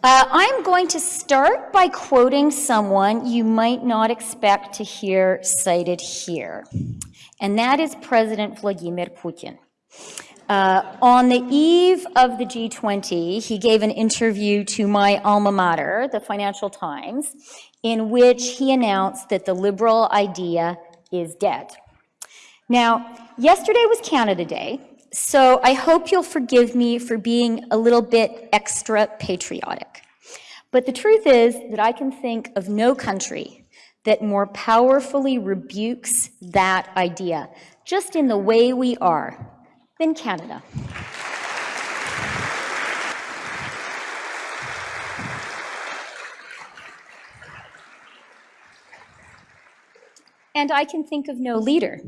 Uh, I'm going to start by quoting someone you might not expect to hear cited here, and that is President Vladimir Putin. Uh, on the eve of the G20, he gave an interview to my alma mater, the Financial Times, in which he announced that the liberal idea is dead. Now, yesterday was Canada Day, so I hope you'll forgive me for being a little bit extra patriotic. But the truth is that I can think of no country that more powerfully rebukes that idea, just in the way we are, than Canada. And I can think of no leader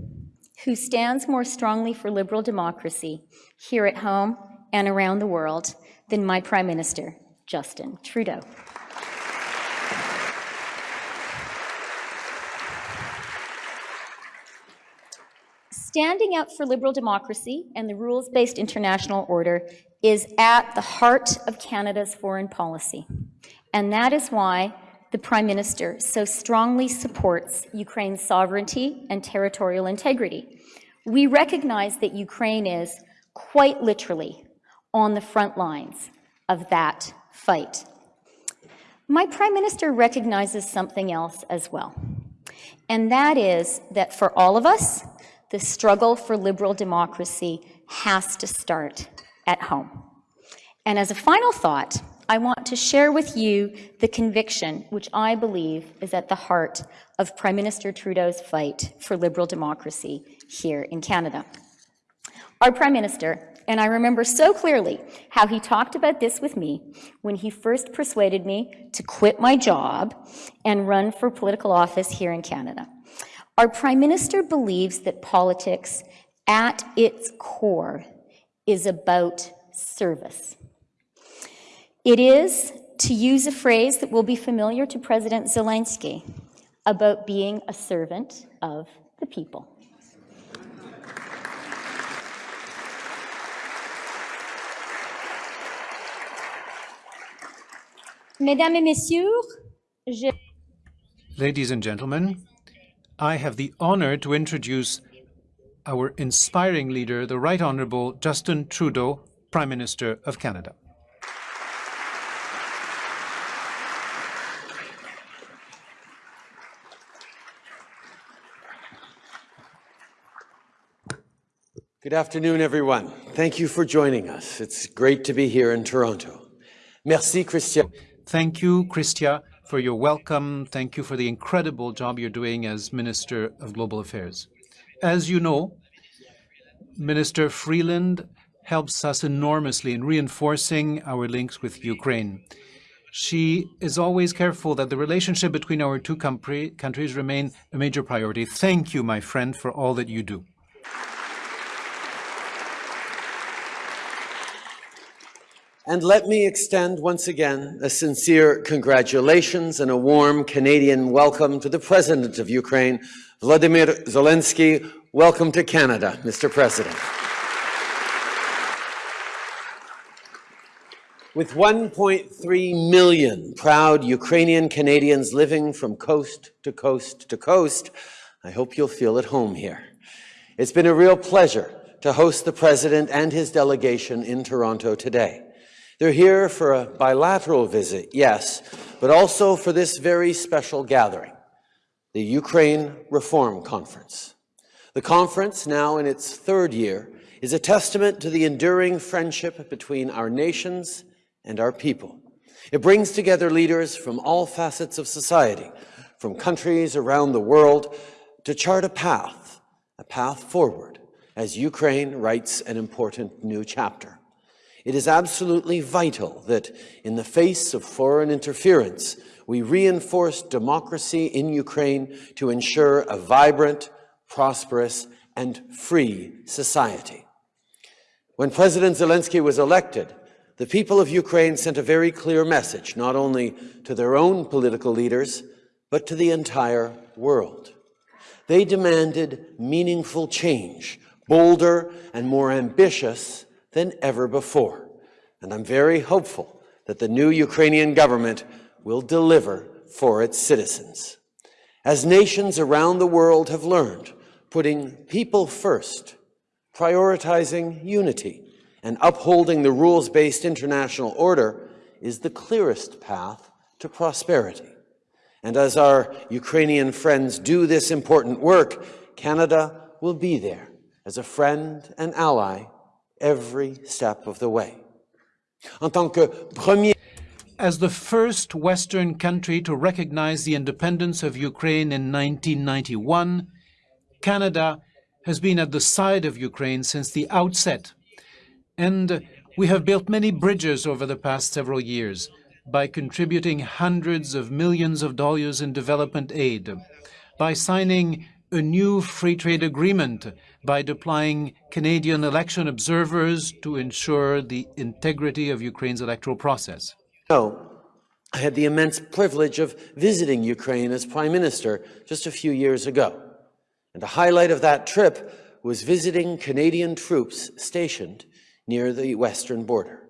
who stands more strongly for liberal democracy here at home and around the world than my Prime Minister, Justin Trudeau. Standing up for liberal democracy and the rules-based international order is at the heart of Canada's foreign policy. And that is why the Prime Minister so strongly supports Ukraine's sovereignty and territorial integrity. We recognize that Ukraine is quite literally on the front lines of that fight. My Prime Minister recognizes something else as well, and that is that for all of us, the struggle for liberal democracy has to start at home. And as a final thought, I want to share with you the conviction which I believe is at the heart of Prime Minister Trudeau's fight for liberal democracy here in Canada. Our Prime Minister, and I remember so clearly how he talked about this with me when he first persuaded me to quit my job and run for political office here in Canada. Our Prime Minister believes that politics, at its core, is about service. It is, to use a phrase that will be familiar to President Zelensky, about being a servant of the people. Ladies and gentlemen, I have the honor to introduce our inspiring leader, the Right Honourable Justin Trudeau, Prime Minister of Canada. Good afternoon, everyone. Thank you for joining us. It's great to be here in Toronto. Merci, Chrystia. Thank you, Chrystia, for your welcome. Thank you for the incredible job you're doing as Minister of Global Affairs. As you know, Minister Freeland helps us enormously in reinforcing our links with Ukraine. She is always careful that the relationship between our two countries remain a major priority. Thank you, my friend, for all that you do. And let me extend once again a sincere congratulations and a warm Canadian welcome to the President of Ukraine, Vladimir Zelensky. Welcome to Canada, Mr. President. With 1.3 million proud Ukrainian Canadians living from coast to coast to coast, I hope you'll feel at home here. It's been a real pleasure to host the President and his delegation in Toronto today. They're here for a bilateral visit, yes, but also for this very special gathering, the Ukraine Reform Conference. The conference, now in its third year, is a testament to the enduring friendship between our nations and our people. It brings together leaders from all facets of society, from countries around the world, to chart a path, a path forward, as Ukraine writes an important new chapter. It is absolutely vital that in the face of foreign interference, we reinforce democracy in Ukraine to ensure a vibrant, prosperous, and free society. When President Zelensky was elected, the people of Ukraine sent a very clear message, not only to their own political leaders, but to the entire world. They demanded meaningful change, bolder and more ambitious than ever before. And I'm very hopeful that the new Ukrainian government will deliver for its citizens. As nations around the world have learned, putting people first, prioritizing unity, and upholding the rules-based international order is the clearest path to prosperity. And as our Ukrainian friends do this important work, Canada will be there as a friend and ally every step of the way. En tant que premier As the first Western country to recognize the independence of Ukraine in 1991, Canada has been at the side of Ukraine since the outset. And we have built many bridges over the past several years by contributing hundreds of millions of dollars in development aid, by signing a new free trade agreement, by deploying Canadian election observers to ensure the integrity of Ukraine's electoral process. So, I had the immense privilege of visiting Ukraine as Prime Minister just a few years ago. And the highlight of that trip was visiting Canadian troops stationed near the western border.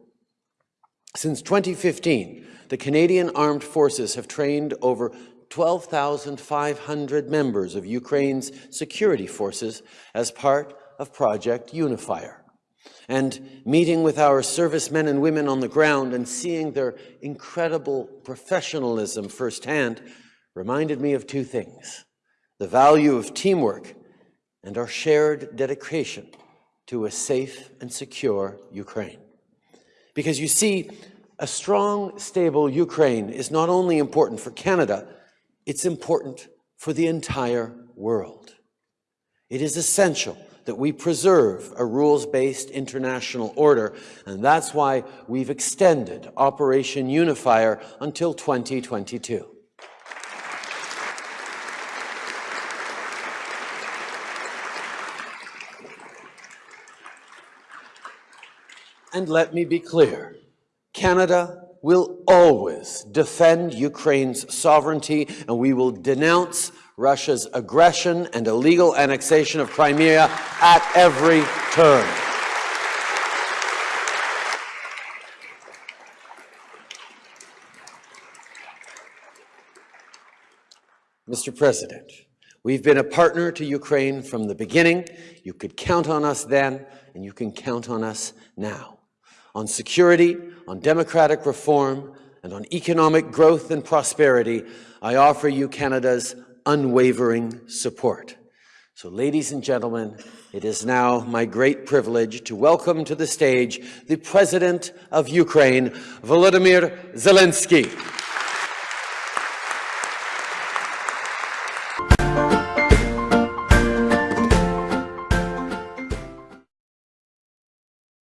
Since 2015, the Canadian Armed Forces have trained over 12,500 members of Ukraine's security forces as part of Project Unifier. And meeting with our servicemen and women on the ground and seeing their incredible professionalism firsthand reminded me of two things the value of teamwork and our shared dedication to a safe and secure Ukraine. Because you see, a strong, stable Ukraine is not only important for Canada, it's important for the entire world. It is essential that we preserve a rules-based international order, and that's why we've extended Operation Unifier until 2022. And let me be clear, Canada will always defend Ukraine's sovereignty and we will denounce Russia's aggression and illegal annexation of Crimea at every turn. Mr. President, we've been a partner to Ukraine from the beginning. You could count on us then, and you can count on us now. On security, on democratic reform, and on economic growth and prosperity, I offer you Canada's unwavering support. So, ladies and gentlemen, it is now my great privilege to welcome to the stage the President of Ukraine, Volodymyr Zelensky.